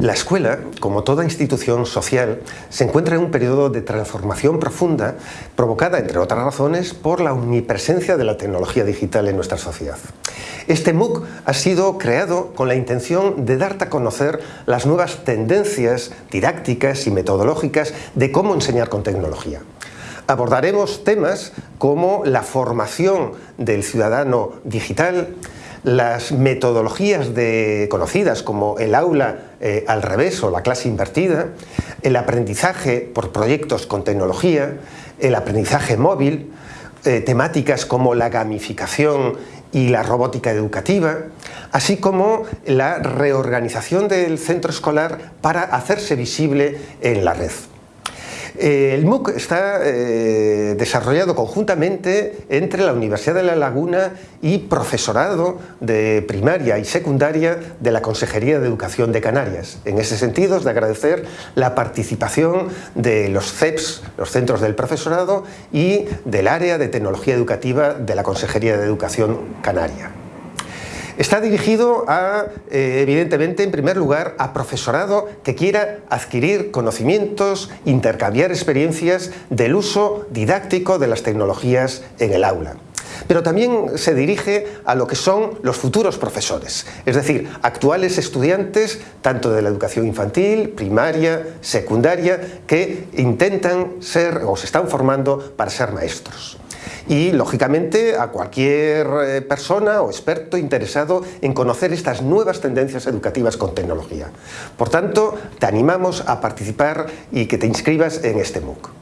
La escuela, como toda institución social, se encuentra en un periodo de transformación profunda provocada, entre otras razones, por la omnipresencia de la tecnología digital en nuestra sociedad. Este MOOC ha sido creado con la intención de darte a conocer las nuevas tendencias didácticas y metodológicas de cómo enseñar con tecnología. Abordaremos temas como la formación del ciudadano digital, las metodologías conocidas como el aula eh, al revés o la clase invertida, el aprendizaje por proyectos con tecnología, el aprendizaje móvil, eh, temáticas como la gamificación y la robótica educativa, así como la reorganización del centro escolar para hacerse visible en la red. Eh, el MOOC está eh, desarrollado conjuntamente entre la Universidad de La Laguna y profesorado de primaria y secundaria de la Consejería de Educación de Canarias. En ese sentido es de agradecer la participación de los CEPS, los centros del profesorado, y del área de tecnología educativa de la Consejería de Educación Canaria. Está dirigido a, eh, evidentemente, en primer lugar, a profesorado que quiera adquirir conocimientos, intercambiar experiencias del uso didáctico de las tecnologías en el aula. Pero también se dirige a lo que son los futuros profesores, es decir, actuales estudiantes tanto de la educación infantil, primaria, secundaria, que intentan ser o se están formando para ser maestros y, lógicamente, a cualquier eh, persona o experto interesado en conocer estas nuevas tendencias educativas con tecnología. Por tanto, te animamos a participar y que te inscribas en este MOOC.